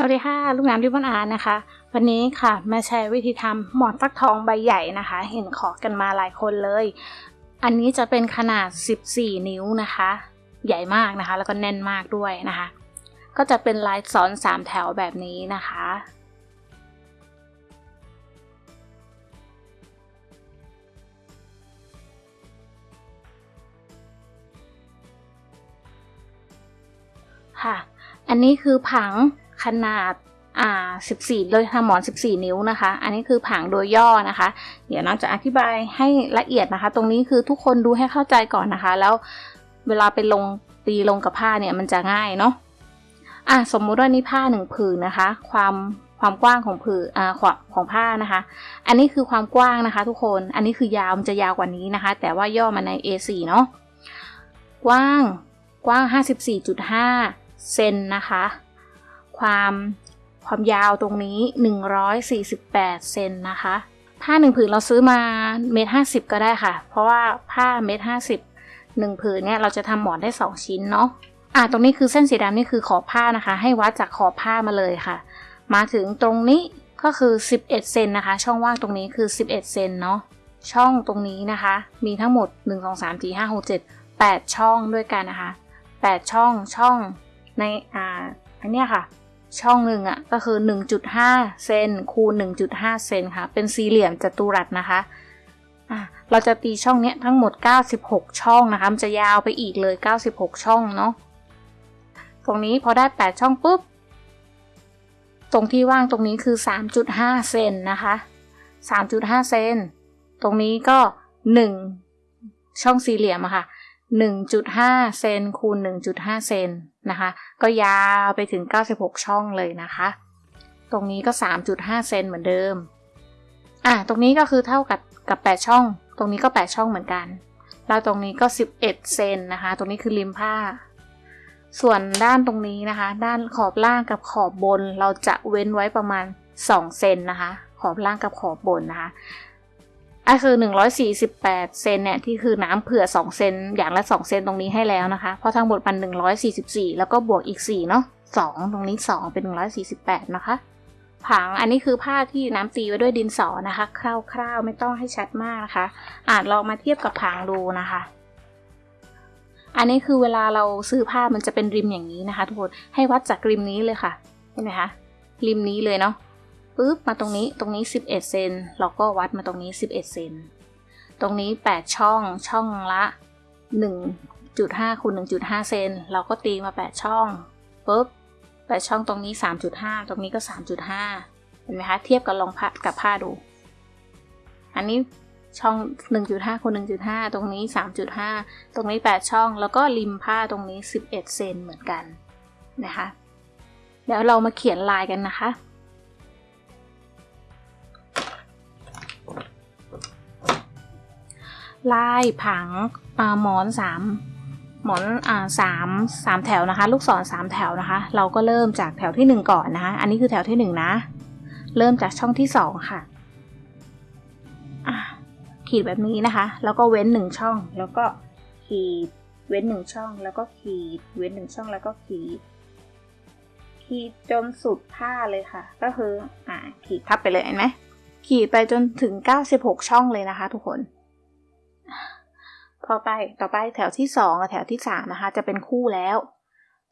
สวัสดีค่ะ ลูกน้ำริบอนอาร์นะคะ วันนี้ค่ะ มาแชร์วิธีทำหมอนฟักทองใบใหญ่นะคะ เห็นขอกันมาหลายคนเลย อันนี้จะเป็นขนาด 14 นิ้วนะคะ ใหญ่มากนะคะ แล้วก็แน่นมากด้วยนะคะ ก็จะเป็นลายซ้อน 3 แถวแบบนี้นะคะ ค่ะ อันนี้คือผัง ขนาดอ่า14 โดยทำหมอน 14 นิ้วนะคะ อันนี้คือผังโดยย่อนะคะ เดี๋ยวน้องจะอธิบายให้ละเอียดนะคะ ตรงนี้คือทุกคนดูให้เข้าใจก่อนนะคะ แล้วเวลาไปลงตีลงกับผ้าเนี่ยมันจะง่ายเนาะอะสมมุติว่านี่ผ้าหนึ่งผืนนะคะ ความความกว้างของผืนอ่าของของผ้านะคะ อันนี้คือความกว้างนะคะ ทุกคน อันนี้คือยาวมันจะยาวกว่านี้นะคะ แต่ว่าย่อมาใน A4 เนาะ กว้าง กว้าง 54.5 เซนนะคะ ความความยาวตรงนี้ 148 เซนนะคะ ผ้าหนึ่งผืนเราซื้อมาเมตรห้าสิบก็ได้ค่ะ เพราะว่าผ้าเมตรห้าสิบหนึ่งผืนเนี่ยเราจะทำหมอนได้2ชิ้นเนาะ อ่าตรงนี้คือเส้นสีดำนี่คือขอบผ้านะคะ ให้วัดจากขอบผ้ามาเลยค่ะ มาถึงตรงนี้ก็คือ 11 เซนนะคะ ช่องว่างตรงนี้คือ 11 เซนเนาะ ช่องตรงนี้นะคะ มีทั้งหมด 1 2 3 4 5 6 7 8 ช่องด้วยกันนะคะ 8 ช่องช่องในอ่าอันเนี้ยค่ะ ช่องหนึ่งอะ่ะก็คือ 1.5 เซนคูณ 1.5 เซนค่ะ เป็นสี่เหลี่ยมจัตุรัสนะคะอะเราจะตีช่องเนี้ยทั้งหมด 96 ช่องนะคะ มันจะยาวไปอีกเลย 96 ช่องเนาะ ตรงนี้พอได้ 8 ช่องปุ๊บ ตรงที่ว่างตรงนี้คือ 3.5 เซนนะคะ 3.5 เซน ตรงนี้ก็ 1 ช่องสี่เหลี่ยมอะค่ะ 1.5 เซนคูณ 1.5 เซนนะคะ ก็ยาวไปถึง 96 ช่องเลยนะคะ ตรงนี้ก็ 3.5 เซนเหมือนเดิม อะ ตรงนี้ก็คือเท่ากับกับ 8 ช่อง ตรงนี้ก็ 8 ช่องเหมือนกัน แล้วตรงนี้ก็ 11 เซนนะคะ ตรงนี้คือริมผ้า ส่วนด้านตรงนี้นะคะ ด้านขอบล่างกับขอบบน เราจะเว้นไว้ประมาณ 2 เซนนะคะ ขอบล่างกับขอบบนนะคะ อะคือ 148 เซนเนี่ยที่คือน้ำเผื่อ 2 เซนอย่างละ 2 เซนตรงนี้ให้แล้วนะคะ เพราะทั้งหมดมัน 144 แล้วก็บวกอีก 4 เนาะ2 ตรงนี้ 2 เป็น 148 นะคะ ผังอันนี้คือผ้าที่น้ำตีไว้ด้วยดินสอนะคะ คร่าวๆ ไม่ต้องให้ชัดมากนะคะ อาจลองมาเทียบกับผังดูนะคะ อันนี้คือเวลาเราซื้อผ้ามันจะเป็นริมอย่างนี้นะคะ ทุกคน ให้วัดจากริมนี้เลยค่ะ เห็นไหมคะ ริมนี้เลยเนาะ ปุ๊บมาตรงนี้ตรงนี้ 11 เซนเราก็วัดมาตรงนี้ 11 เซนตรงนี้ 8 ช่องช่องละ 1.5คูณ1.5 เซนเราก็ตีมา 8 ช่องปุ๊บ8ช่องตรงนี้ 3.5 ตรงนี้ก็ 3.5 เห็นไหมคะ เทียบกับลองผ้ากับผ้าดู อันนี้ช่อง 1.5คูณ1.5 ตรงนี้ 3.5 ตรงนี้ 8 ช่อง แล้วก็ริมผ้าตรงนี้ 11 เซนเหมือนกันนะคะ เดี๋ยวเรามาเขียนลายกันนะคะ ลายผังหมอนสามหมอนอ่าสามสามแถวนะคะ ลูกศรสามแถวนะคะ เราก็เริ่มจากแถวที่หนึ่งก่อนนะคะ อันนี้คือแถวที่หนึ่งนะ เริ่มจากช่องที่สองค่ะขีดแบบนี้นะคะ แล้วก็เว้นหนึ่งช่อง แล้วก็ขีด เว้นหนึ่งช่อง แล้วก็ขีด เว้นหนึ่งช่องแล้วก็ขีด ขีดจนสุดผ้าเลยค่ะ ก็คือ อ่า ขีดทับไปเลยเห็นไหมขีดไปจนถึงเก้าสิบหกช่องเลยนะคะ ทุกคน พอไปต่อไปแถวที่สองกับแถวที่สามนะคะ จะเป็นคู่แล้ว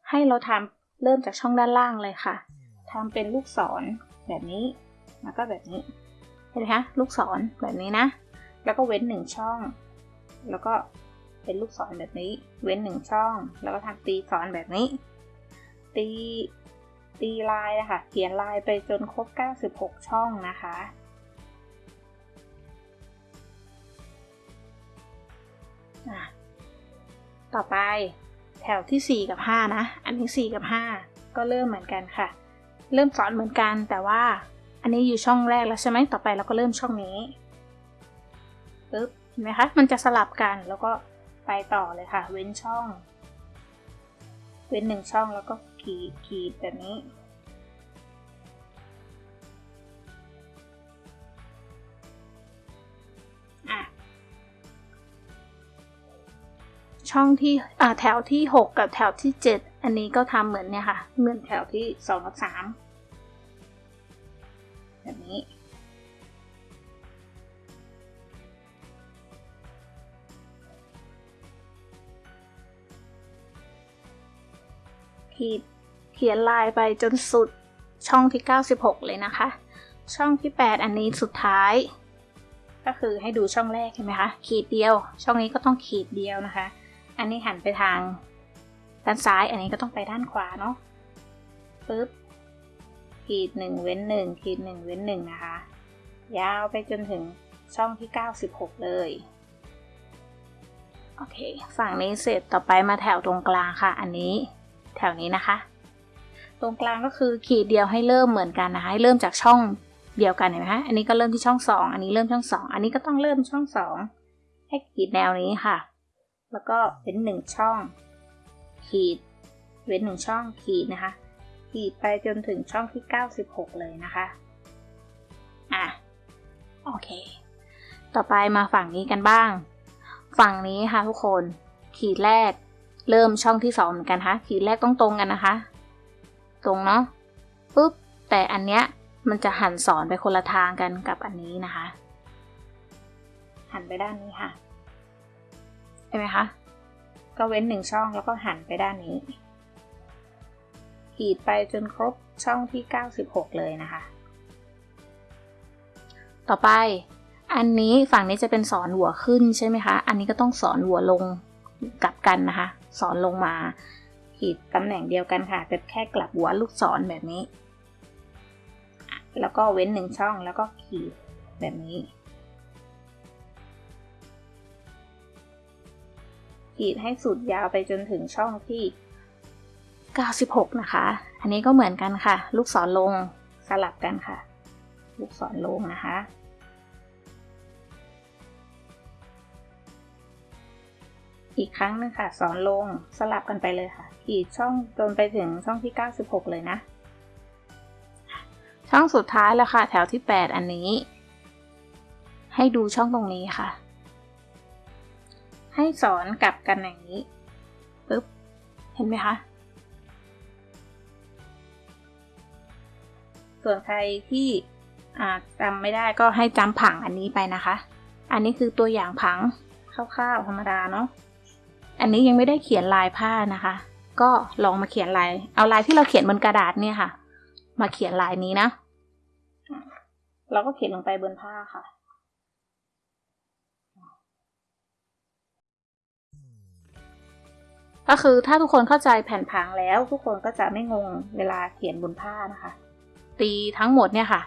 ให้เราทำเริ่มจากช่องด้านล่างเลยค่ะทำเป็นลูกศรแบบนี้ แล้วก็แบบนี้เห็นไหมคะลูกศรแบบนี้นะ แล้วก็เว้นหนึ่งช่อง แล้วก็เป็นลูกศรแบบนี้ เว้นหนึ่งช่อง แล้วก็ทำตีศรแบบนี้ ตีตีลายนะคะเขียนลายไปจนครบ 96 ช่องนะคะ ต่อไปแถวที่ 4 กับ 5 นะ อันนี้ 4 กับ 5 ก็เริ่มเหมือนกันค่ะ เริ่มสอนเหมือนกันแต่ว่าอันนี้อยู่ช่องแรกแล้วใช่ไหมต่อไปเราก็เริ่มช่องนี้ปึ๊บเห็นไหมคะ มันจะสลับกันแล้วก็ไปต่อเลยค่ะ เว้นช่อง เว้นหนึ่งช่องแล้วก็ขีดขีดแบบนี้ ช่องที่แถวที่ 6 กับแถวที่ 7 อันนี้ก็ทำเหมือนเนี่ยค่ะ เหมือนแถวที่2กับ3แบบนี้ ขีดเขียนลายไปจนสุดช่องที่ 96 เลยนะคะ ช่องที่ 8 อันนี้สุดท้าย ก็คือให้ดูช่องแรกเห็นไหมคะ ขีดเดียว ช่องนี้ก็ต้องขีดเดียวนะคะ อันนี้หันไปทางด้านซ้าย อันนี้ก็ต้องไปด้านขวาเนาะปึ๊บขีดหนึ่งเว้นหนึ่งขีดหนึ่งเว้นหนึ่งนะคะ ยาวไปจนถึงช่องที่ 96 เลยโอเคฝั่งนี้เสร็จต่อไปมาแถวตรงกลางค่ะ อันนี้แถวนี้นะคะ ตรงกลางก็คือขีดเดียวให้เริ่มเหมือนกันนะคะให้เริ่มจากช่องเดียวกันเห็นไหมคะอันนี้ก็เริ่มที่ช่องสองอันนี้เริ่มช่องสองอันนี้ก็ต้องเริ่มช่องสองให้ขีดแนวนี้ค่ะ แล้วก็เป็นหนึ่งช่อง ขีด เว้นหนึ่งช่องขีดนะคะ ขีดไปจนถึงช่องที่ 96 เลยนะคะ อะ โอเค ต่อไปมาฝั่งนี้กันบ้าง ฝั่งนี้ค่ะทุกคน ขีดแรก เริ่มช่องที่สองเหมือนกันคะขีดแรกต้องตรงกันนะคะ ตรงเนาะปุ๊บ แต่อันเนี้ยมันจะหันสอนไปคนละทางกันกับอันนี้นะคะ หันไปด้านนี้ค่ะ เห็นไหมคะ ก็เว้นหนึ่งช่องแล้วก็หันไปด้านนี้ ขีดไปจนครบช่องที่ 96 เลยนะคะ ต่อไปอันนี้ฝั่งนี้จะเป็นสอนหัวขึ้นใช่ไหมคะ อันนี้ก็ต้องสอนหัวลงกลับกันนะคะ สอนลงมา ขีดตำแหน่งเดียวกันค่ะแต่แค่กลับหัวลูกศรแบบนี้ แล้วก็เว้นหนึ่งช่องแล้วก็ขีดแบบนี้ ขีดให้สุดยาวไปจนถึงช่องที่ 96 นะคะ อันนี้ก็เหมือนกันค่ะ ลูกศรลงสลับกันค่ะ ลูกศรลงนะคะอีกครั้งหนึงค่ะสอนลงสลับกันไปเลยค่ะขีดช่องจนไปถึงช่องที่ 96 เลยนะ ช่องสุดท้ายแล้วค่ะ แถวที่ 8 อันนี้ ให้ดูช่องตรงนี้ค่ะ ให้สอนกลับกันอย่างนี้ปึ๊บเห็นไหมคะ ส่วนใครที่จำไม่ได้ก็ให้จำผังอันนี้ไปนะคะ อันนี้คือตัวอย่างผังคร่าวๆธรรมดาเนาะอันนี้ยังไม่ได้เขียนลายผ้านะคะ ก็ลองมาเขียนลาย เอาลายที่เราเขียนบนกระดาษเนี่ยค่ะ มาเขียนลายนี้นะ เราก็เขียนลงไปบนผ้าค่ะ ก็คือถ้าทุกคนเข้าใจแผ่นผังแล้วทุกคนก็จะไม่งงเวลาเขียนบนผ้านะคะ ตีทั้งหมดเนี่ยค่ะ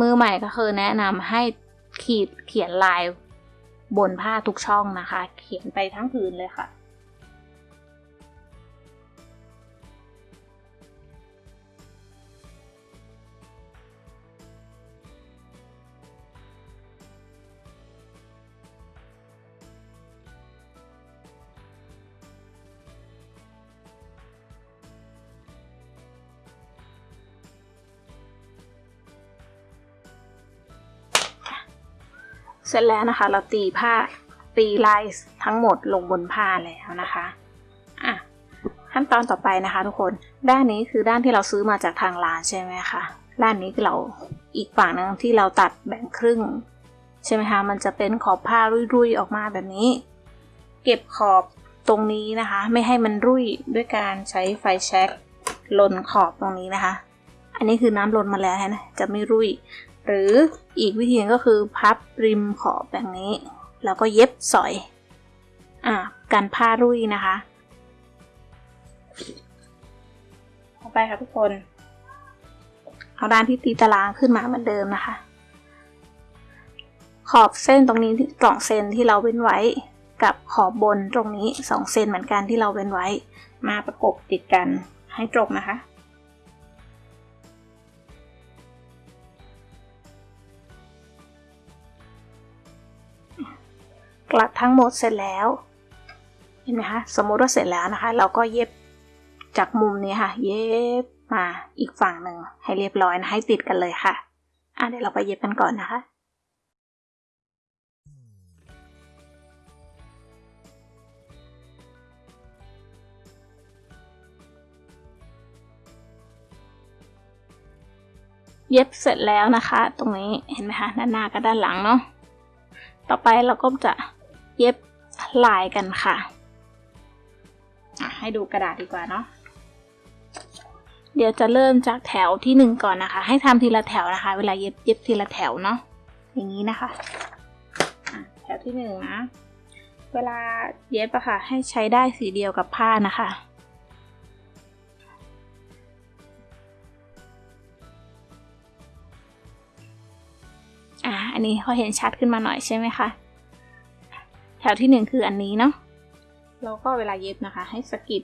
มือใหม่ก็คือแนะนำให้ขีดเขียนลายบนผ้าทุกช่องนะคะ เขียนไปทั้งพื้นเลยค่ะ ร็จแล้วนะคะ เราตีผ้าตีลายทั้งหมดลงบนผ้าแล้วนะคะอะขั้นตอนต่อไปนะคะ ทุกคนด้านนี้คือด้านที่เราซื้อมาจากทางร้านใช่ไหมคะด้านนี้คือเราอีกฝั่งนึงที่เราตัดแบ่งครึ่ง ใช่ไหมคะมันจะเป็นขอบผ้ารุ่ยๆออกมาแบบนี้ เก็บขอบตรงนี้นะคะ ไม่ให้มันรุ่ยด้วยการใช้ไฟแช็กลนขอบตรงนี้นะคะ อันนี้คือน้ำลนมาแล้วนะจะไม่รุ่ย หรืออีกวิธีก็คือพับริมขอบแบบนี้ แล้วก็เย็บสอยอ่ากันผ้ารุ่ยนะคะต่อไปค่ะทุกคน เอาด้านที่ตีตารางขึ้นมาเหมือนเดิมนะคะ ขอบเส้นตรงนี้สองเซนที่เราเว้นไว้กับขอบบนตรงนี้สองเซนเหมือนกันที่เราเว้นไว้ มาประกบติดกันให้ตรงนะคะ กลัดทั้งหมดเสร็จแล้ว เห็นไหมคะ สมมติว่าเสร็จแล้วนะคะ เราก็เย็บจากมุมนี้ค่ะ เย็บมาอีกฝั่งหนึ่งให้เรียบร้อยนะให้ติดกันเลยค่ะ อะเดี๋ยวเราไปเย็บกันก่อนนะคะเย็บเสร็จแล้วนะคะ ตรงนี้เห็นไหมคะด้านหน้ากับด้านหลังเนาะต่อไปเราก็จะ เย็บลายกันค่ะ ให้ดูกระดาษดีกว่าเนาะ เดี๋ยวจะเริ่มจากแถวที่หนึ่งก่อนนะคะ ให้ทำทีละแถวนะคะ เวลาเย็บเย็บทีละแถวเนาะ อย่างนี้นะคะ แถวที่หนึ่งนะ เวลาเย็บอะค่ะ ให้ใช้ได้สีเดียวกับผ้านะคะอะอันนี้เขาเห็นชัดขึ้นมาหน่อยใช่ไหมคะ แถวที่หนึ่งคืออันนี้เนาะแล้วก็เวลาเย็บนะคะ ให้สกิด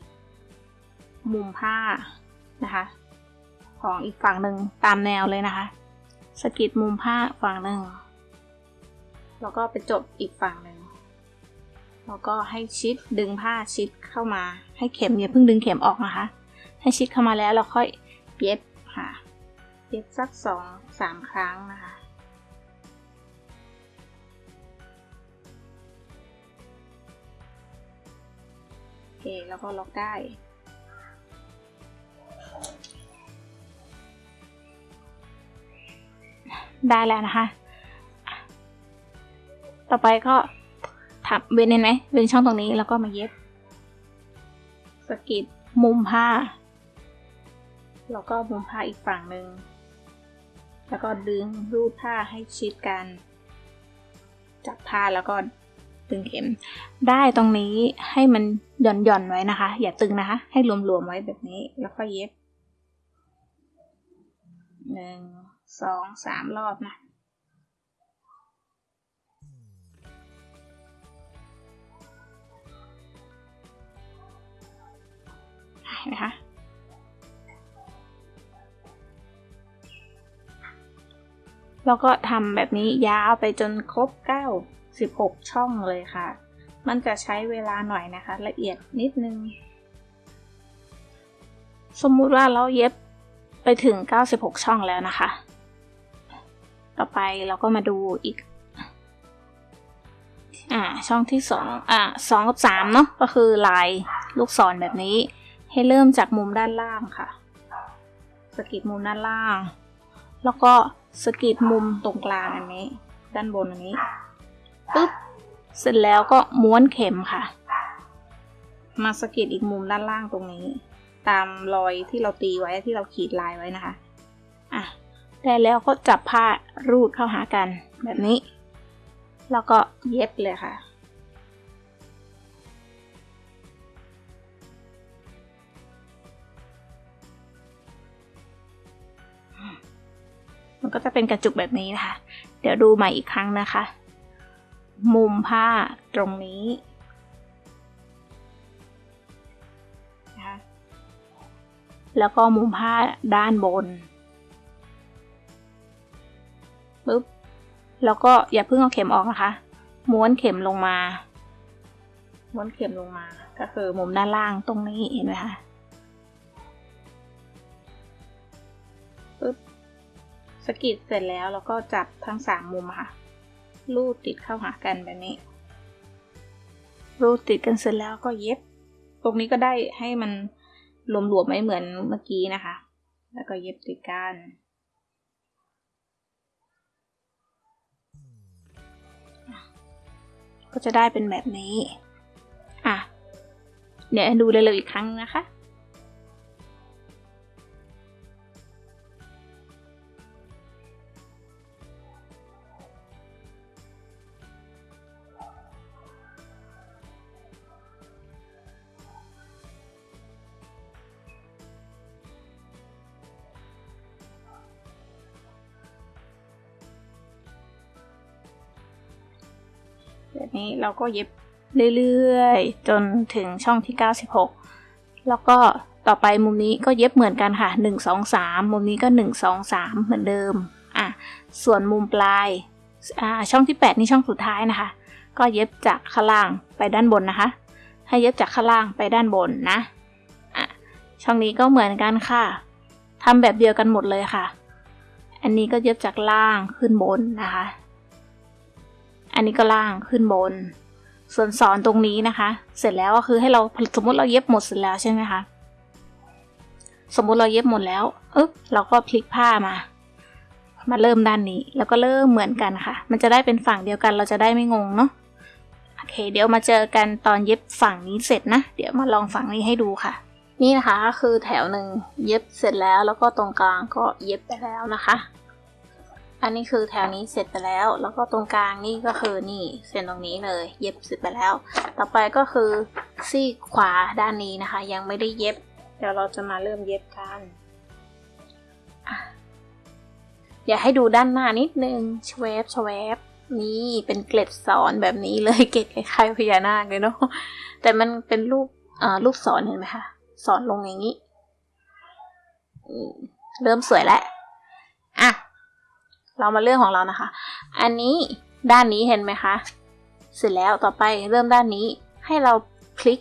มุมผ้านะคะ ของอีกฝั่งหนึ่งตามแนวเลยนะคะ สกิดมุมผ้าฝั่งหนึ่งแล้วก็ไปจบอีกฝั่งหนึ่งแล้วก็ให้ชิดดึงผ้าชิดเข้ามา ให้เข็มอย่าเพิ่งดึงเข็มออกนะคะ ให้ชิดเข้ามาแล้วเราค่อยเย็บค่ะ เย็บสักสองสามครั้งนะคะ เคแล้วก็ล็อกได้ ได้แล้วนะคะ ต่อไปก็ทับเว้นเห็นไหมเว้นช่องตรงนี้แล้วก็มาเย็บสกิดมุมผ้า แล้วก็มุมผ้าอีกฝั่งหนึ่ง แล้วก็ดึงรูดผ้าให้ชิดกัน จับผ้าแล้วก็ ตึงเข็ม ได้ตรงนี้ให้มันหย่อนหย่อนไว้นะคะ อย่าตึงนะคะ ให้รวมๆไว้แบบนี้ แล้วก็เย็บหนึ่งสองสามรอบนะเห็นไหมคะแล้วก็ทำแบบนี้ยาวไปจนครบ9 16 ช่องเลยค่ะ มันจะใช้เวลาหน่อยนะคะ ละเอียดนิดนึง สมมุติว่าเราเย็บไปถึง 96 ช่องแล้วนะคะ ต่อไปเราก็มาดูอีก อ่า ช่องที่สองอ่าสองกับสามเนาะ ก็คือลายลูกศรแบบนี้ ให้เริ่มจากมุมด้านล่างค่ะ สกิดมุมด้านล่าง แล้วก็สกิดมุมตรงกลางอันนี้ ด้านบนอันนี้ ปึ๊บ เสร็จแล้วก็ม้วนเข็มค่ะ มาสกิดอีกมุมด้านล่างตรงนี้ ตามรอยที่เราตีไว้ที่เราขีดลายไว้นะคะ อะ ได้แล้วก็จับผ้ารูดเข้าหากันแบบนี้ แล้วก็เย็บเลยค่ะมันก็จะเป็นกระจุกแบบนี้นะคะ เดี๋ยวดูใหม่อีกครั้งนะคะ มุมผ้าตรงนี้นะคะแล้วก็มุมผ้าด้านบนปึ๊บแล้วก็อย่าเพิ่งเอาเข็มออกนะคะ ม้วนเข็มลงมา ม้วนเข็มลงมา ก็คือมุมด้านล่างตรงนี้เห็นไหมคะปึ๊บสกิดเสร็จแล้วเราก็จับทั้งสามมุมค่ะ รูดติดเข้าหากันแบบนี้ รูดติดกันเสร็จแล้วก็เย็บ ตรงนี้ก็ได้ให้มันหลวมๆไม่เหมือนเมื่อกี้นะคะ แล้วก็เย็บติดกันก็จะได้เป็นแบบนี้ อะ เดี๋ยวดูเร็วๆอีกครั้งนะคะ นี้เราก็เย็บเรื่อยๆ จนถึงช่องที่ 96 แล้วก็ต่อไปมุมนี้ก็เย็บเหมือนกันค่ะ 1 2 3 มุมนี้ก็ 1 2 3 เหมือนเดิมอะส่วนมุมปลายอ่าช่องที่ 8 นี่ช่องสุดท้ายนะคะ ก็เย็บจากข้างล่างไปด้านบนนะคะ ให้เย็บจากข้างล่างไปด้านบนนะอะช่องนี้ก็เหมือนกันค่ะทำแบบเดียวกันหมดเลยค่ะ อันนี้ก็เย็บจากล่างขึ้นบนนะคะ อันนี้ก็ล่างขึ้นบน ส่วนสอนตรงนี้นะคะ เสร็จแล้วก็คือให้เราสมมติเราเย็บหมดเสร็จแล้วใช่ไหมคะสมมุติเราเย็บหมดแล้วเอ๊บเราก็พลิกผ้ามา มาเริ่มด้านนี้ แล้วก็เริ่มเหมือนกันค่ะ มันจะได้เป็นฝั่งเดียวกัน เราจะได้ไม่งงเนาะ โอเค เดี๋ยวมาเจอกันตอนเย็บฝั่งนี้เสร็จนะ เดี๋ยวมาลองฝั่งนี้ให้ดูค่ะ นี่นะคะก็คือแถวหนึ่งเย็บเสร็จแล้ว แล้วก็ตรงกลางก็เย็บไปแล้วนะคะ อันนี้คือแถวนี้เสร็จไปแล้ว แล้วก็ตรงกลางนี่ก็คือนี่เส้นตรงนี้เลย เย็บเสร็จไปแล้ว ต่อไปก็คือซีกขวาด้านนี้นะคะ ยังไม่ได้เย็บ เดี๋ยวเราจะมาเริ่มเย็บกันอะอยากให้ดูด้านหน้านิดนึงชเวฟชเวฟนี่เป็นเกล็ดสอนแบบนี้เลยเกล็ดคล้ายพญานาคเลยเนาะแต่มันเป็นรูปอ่ารูปสอนเห็นไหมคะสอนลงอย่างนี้เริ่มสวยแล้ว เรามาเรื่องของเรานะคะ อันนี้ด้านนี้เห็นไหมคะ เสร็จแล้วต่อไปเริ่มด้านนี้ให้เราพลิก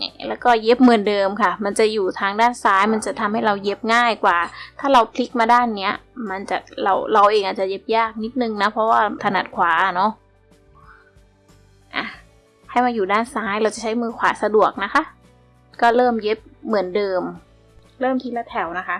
นี่แล้วก็เย็บเหมือนเดิมค่ะ มันจะอยู่ทางด้านซ้าย มันจะทำให้เราเย็บง่ายกว่า ถ้าเราพลิกมาด้านเนี้ย มันจะเราเราเองอาจจะเย็บยากนิดนึงนะ เพราะว่าถนัดขวาเนาะอะให้มาอยู่ด้านซ้าย เราจะใช้มือขวาสะดวกนะคะ ก็เริ่มเย็บเหมือนเดิม เริ่มทีละแถวนะคะ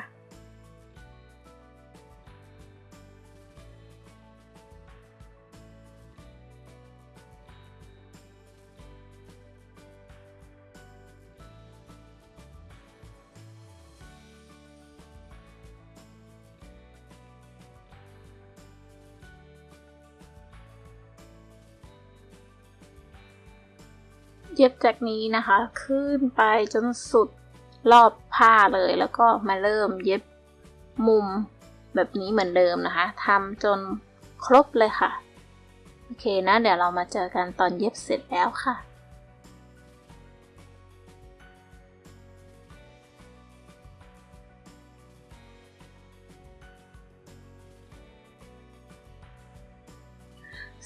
เย็บจากนี้นะคะ ขึ้นไปจนสุดรอบผ้าเลยแล้วก็มาเริ่มเย็บมุมแบบนี้เหมือนเดิมนะคะทำจนครบเลยค่ะ โอเคนะ เดี๋ยวเรามาเจอกันตอนเย็บเสร็จแล้วค่ะ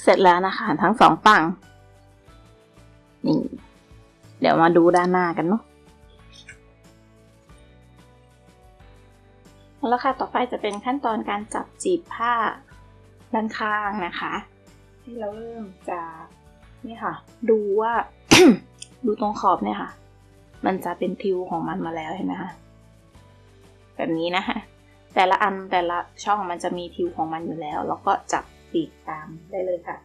เสร็จแล้วนะคะทั้งสองฝั่ง นี่ เดี๋ยวมาดูด้านหน้ากันเนาะแล้วค่ะต่อไปจะเป็นขั้นตอนการจับจีบผ้าด้านข้างนะคะที่เราเริ่มจากนี่ค่ะ ดูว่าดูตรงขอบเนี่ยค่ะ มันจะเป็นทิวของมันมาแล้วเห็นไหมคะแบบนี้นะคะ แต่ละอันแต่ละช่องมันจะมีทิวของมันอยู่แล้ว แล้วก็จับปีกตามได้เลยค่ะ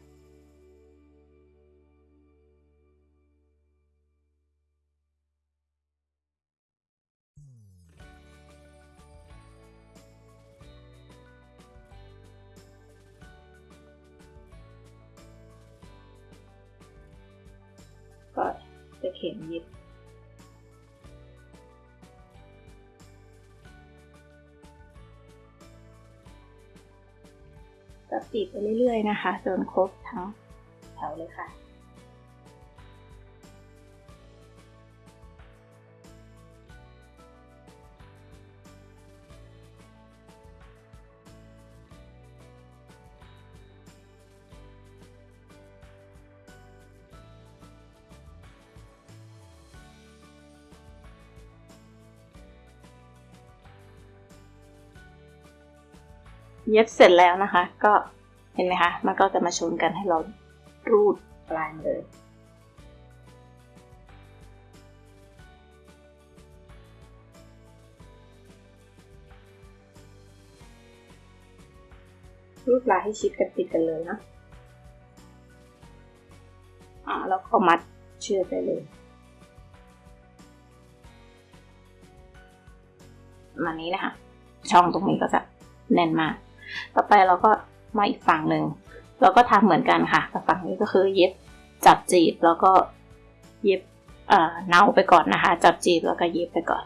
ข็มเย็บจับจีไปเรื่อยๆนะคะ จนครบทั้งแถวเลยค่ะ เย็บเสร็จแล้วนะคะ ก็เห็นไหมคะ มันก็จะมาชนกันให้เรารูดปลายเลย รูดปลายให้ชิดกันติดกันเลยนะอ่าแล้วก็มัดเชือกไปเลยมานี้นะคะ ช่องตรงนี้ก็จะแน่นมาก ต่อไปเราก็มาอีกฝั่งหนึ่งเราก็ทำเหมือนกันค่ะแต่ฝั่งนี้ก็คือเย็บจับจีบแล้วก็เย็บเอ่อเนาไปก่อนนะคะ จับจีบแล้วก็เย็บไปก่อน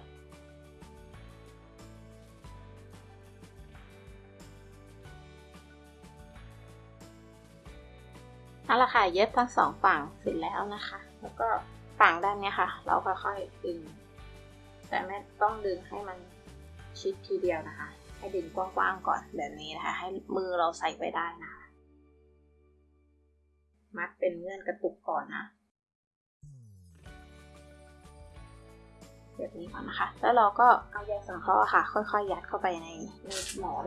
เอาละค่ะเย็บทั้งสองฝั่งเสร็จแล้วนะคะ แล้วก็ฝั่งด้านนี้ค่ะ เราค่อยๆดึง แต่ไม่ต้องดึงให้มันชิดทีเดียวนะคะ ให้ดึงกว้างๆก่อนแบบนี้นะคะ ให้มือเราใส่ไว้ได้นะมัดเป็นเงื่อนกระตุกก่อนนะ แบบนี้ก่อนนะคะ แล้วเราก็เอาใยสังเคราะห์ค่ะ ค่อยๆ ยัดเข้าไปในในหมอน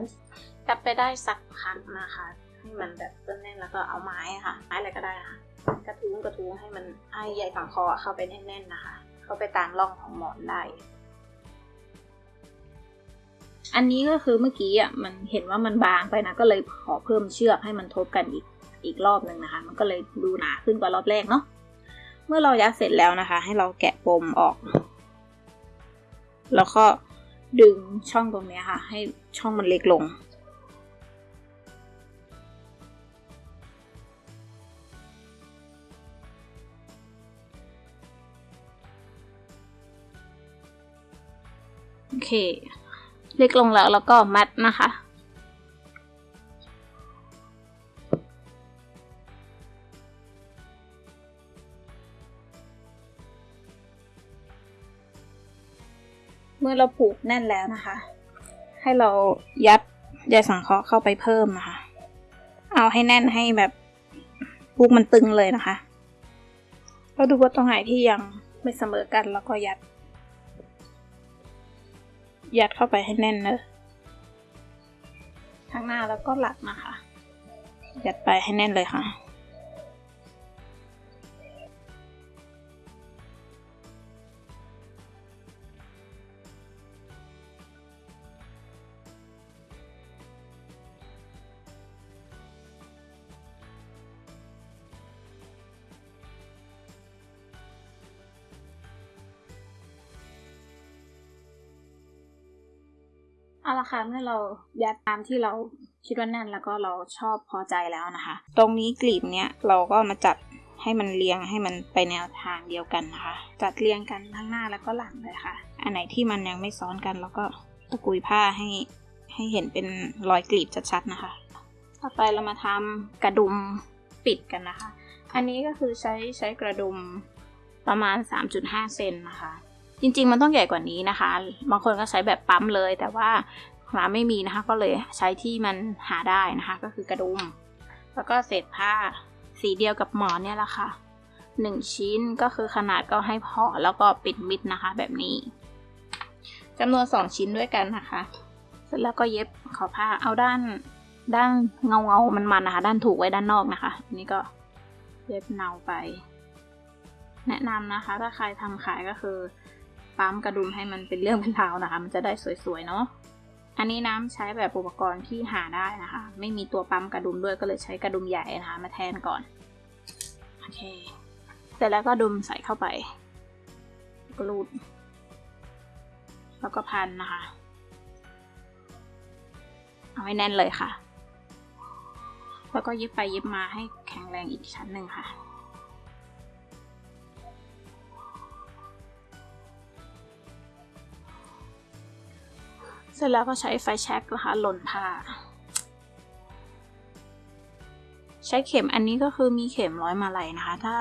จับไปได้สักพักนะคะ ให้มันแบบแน่นๆแล้วก็เอาไม้ค่ะ ไม้อะไรก็ได้นะคะกระทุ้งกระทุ้งให้มันให้ใยสังเคราะห์เข้าไปแน่นๆนะคะ เข้าไปตามร่องของหมอนได้ อันนี้ก็คือเมื่อกี้อะมันเห็นว่ามันบางไปนะ ก็เลยขอเพิ่มเชือกให้มันทบกันอีกอีกรอบหนึ่งนะคะ มันก็เลยดูหนาขึ้นกว่ารอบแรกเนาะเมื่อเรายัดเสร็จแล้วนะคะ ให้เราแกะปมออก แล้วก็ดึงช่องตรงนี้ค่ะ ให้ช่องมันเล็กลง โอเค เล็กลงแล้วแล้วก็มัดนะคะ เมื่อเราผูกแน่นแล้วนะคะ ให้เรายัดใยสังเคราะห์เข้าไปเพิ่มนะคะ เอาให้แน่นให้แบบผูกมันตึงเลยนะคะ เราดูว่าตรงไหนที่ยังไม่เสมอกันแล้วก็ยัด ยัดเข้าไปให้แน่นเนอะข้างหน้าแล้วก็หลักนะคะ ยัดไปให้แน่นเลยค่ะ เอาละค่ะเมื่อเรายัดตามที่เราคิดว่าแน่นแล้วก็เราชอบพอใจแล้วนะคะ ตรงนี้กลีบเนี้ยเราก็มาจัดให้มันเรียงให้มันไปแนวทางเดียวกันนะคะ จัดเรียงกันทั้งหน้าแล้วก็หลังเลยค่ะ อันไหนที่มันยังไม่ซ้อนกันเราก็ตะกุยผ้าให้ให้เห็นเป็นรอยกลีบชัดๆนะคะ ต่อไปเรามาทำกระดุมปิดกันนะคะ อันนี้ก็คือใช้ใช้กระดุมประมาณ 3.5 เซนนะคะ จริง ๆ มันต้องใหญ่กว่านี้นะคะ บางคนก็ใช้แบบปั๊มเลย แต่ว่าร้านไม่มีนะคะ ก็เลยใช้ที่มันหาได้นะคะ ก็คือกระดุม แล้วก็เศษผ้าสีเดียวกับหมอนเนี่ยแหละค่ะหนึ่งชิ้นก็คือขนาดก็ให้พอแล้วก็ปิดมิดนะคะ แบบนี้จำนวนสองชิ้นด้วยกันนะคะ เสร็จแล้วก็เย็บขอผ้าเอาด้านด้านเงาเงามันมันนะคะ ด้านถูกไว้ด้านนอกนะคะอันนี้ก็เย็บเนาไป แนะนำนะคะ ถ้าใครทำขายก็คือ ปั๊มกระดุมให้มันเป็นเรื่องเป็นราวนะคะ มันจะได้สวยๆเนาะอันนี้น้ำใช้แบบอุปกรณ์ที่หาได้นะคะ ไม่มีตัวปั๊มกระดุมด้วยก็เลยใช้กระดุมใหญ่นะคะ มาแทนก่อนโอเคเสร็จแล้วก็ดุมใส่เข้าไปกรูด แล้วก็พันนะคะ เอาให้แน่นเลยค่ะ แล้วก็เย็บไปเย็บมาให้แข็งแรงอีกชั้นหนึ่งค่ะ ร็จแล้วก็ใช้ไฟแช็กนะคะหล่นผ้า ใช้เข็มอันนี้ก็คือมีเข็มร้อยมาลัยนะคะ ถ้า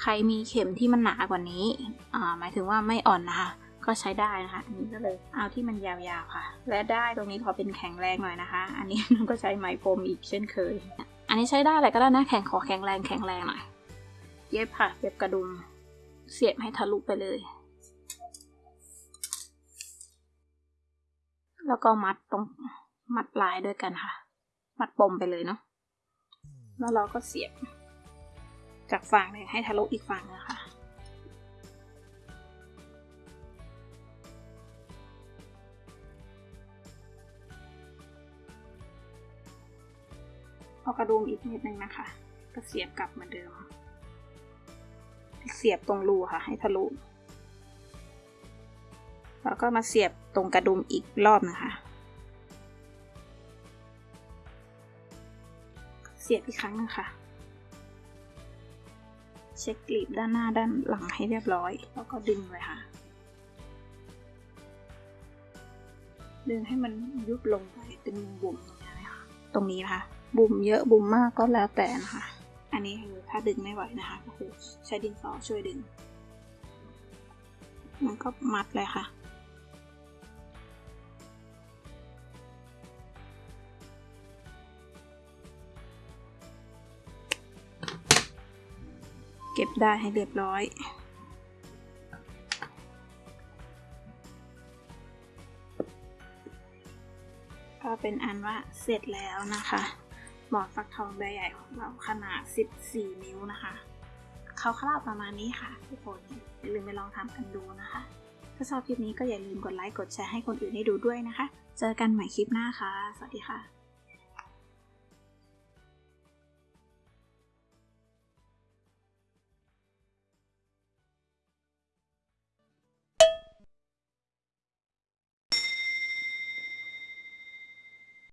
ใครมีเข็มที่มันหนากว่านี้อ่าหมายถึงว่าไม่อ่อนนะคะ ก็ใช้ได้นะคะอันนี้ก็เลยเอาที่มันยาวๆค่ะ และได้ตรงนี้พอเป็นแข็งแรงหน่อยนะคะ อันนี้ก็ใช้ไหมพรมอีกเช่นเคย อันนี้ใช้ได้อะไรก็ได้นะแข็งขอแข็งแรงแข็งแรงหน่อย เย็บค่ะเย็บกระดุมเสียบให้ทะลุไปเลย แล้วก็มัดตรงมัดปลายด้วยกันค่ะ มัดปมไปเลยเนาะแล้วเราก็เสียบ จากฝั่งหนึ่งให้ทะลุอีกฝั่งนะคะเอากระดุมอีกนิดนึงนะคะ ก็เสียบกลับเหมือนเดิม เสียบตรงรูค่ะ ให้ทะลุ แล้วก็มาเสียบ ตรงกระดุมอีกรอบนะคะ เสียบอีกครั้งนึงค่ะ เช็คกลีบด้านหน้าด้านหลังให้เรียบร้อย แล้วก็ดึงเลยค่ะ ดึงให้มันยุบลงไปเป็นบุ๋มตรงนี้เลยค่ะตรงนี้นะคะบุ๋มเยอะบุ๋มมากก็แล้วแต่นะคะ อันนี้คือถ้าดึงไม่ไหวนะคะก็คือใช้ดินสอช่วยดึง มันก็มัดเลยค่ะ ก็บได้ให้เรียบร้อย ก็เป็นอันว่าเสร็จแล้วนะคะ หมอนฟักทองใบใหญ่ของเราขนาด 14 นิ้วนะคะเขาคร่าวประมาณนี้ค่ะทุกคนอย่าลืมไปลองทำกันดูนะคะ ถ้าชอบคลิปนี้ก็อย่าลืมกดไลค์กดแชร์ให้คนอื่นได้ดูด้วยนะคะ เจอกันใหม่คลิปหน้าค่ะ สวัสดีค่ะ